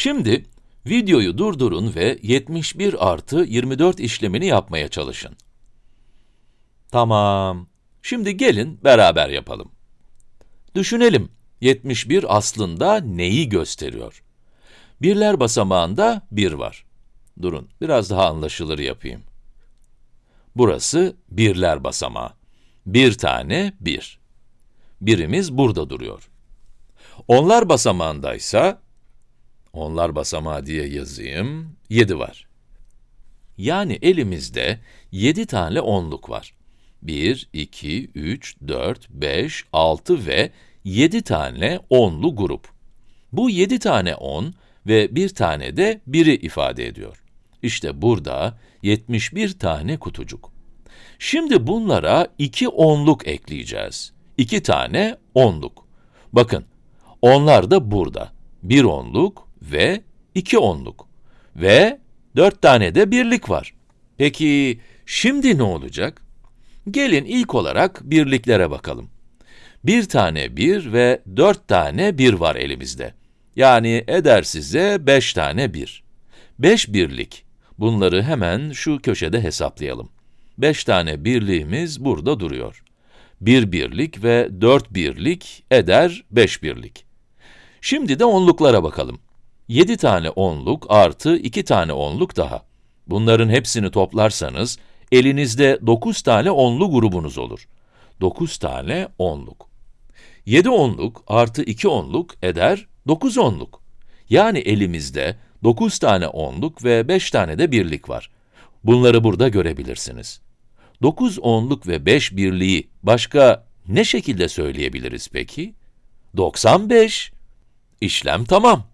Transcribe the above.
Şimdi videoyu durdurun ve 71 artı 24 işlemini yapmaya çalışın. Tamam. Şimdi gelin beraber yapalım. Düşünelim. 71 aslında neyi gösteriyor? Birler basamağında 1 var. Durun, biraz daha anlaşılır yapayım. Burası birler basamağı. Bir tane 1. Bir. Birimiz burada duruyor. Onlar basamağındaysa, onlar basamağı diye yazayım, 7 var. Yani elimizde 7 tane onluk var. 1, 2, 3, 4, 5, 6 ve 7 tane onlu grup. Bu 7 tane 10 ve bir tane de 1'i ifade ediyor. İşte burada 71 tane kutucuk. Şimdi bunlara 2 onluk ekleyeceğiz. 2 tane onluk. Bakın, onlar da burada. 1 onluk ve 2 onluk. Ve 4 tane de birlik var. Peki, şimdi ne olacak? Gelin ilk olarak birliklere bakalım. Bir tane bir ve dört tane bir var elimizde. Yani eder size beş tane bir. Beş birlik. Bunları hemen şu köşede hesaplayalım. Beş tane birliğimiz burada duruyor. Bir birlik ve dört birlik eder beş birlik. Şimdi de onluklara bakalım. Yedi tane onluk artı iki tane onluk daha. Bunların hepsini toplarsanız, elinizde 9 tane onlu grubunuz olur. 9 tane onluk. 7 onluk artı 2 onluk eder 9 onluk. Yani elimizde 9 tane onluk ve 5 tane de birlik var. Bunları burada görebilirsiniz. 9 onluk ve 5 birliği başka ne şekilde söyleyebiliriz peki? 95. İşlem tamam.